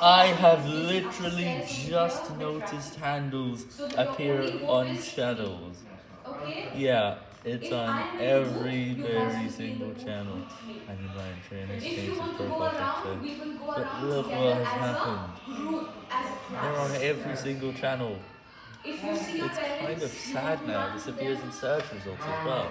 I have literally just noticed handles appear on channels. Okay? Yeah, it's If on every very single channel. I mean, my trainers If change you his profile around, picture. But look what has happened. They're on every single channel. If you see It's kind of sad now. This appears in search results as well.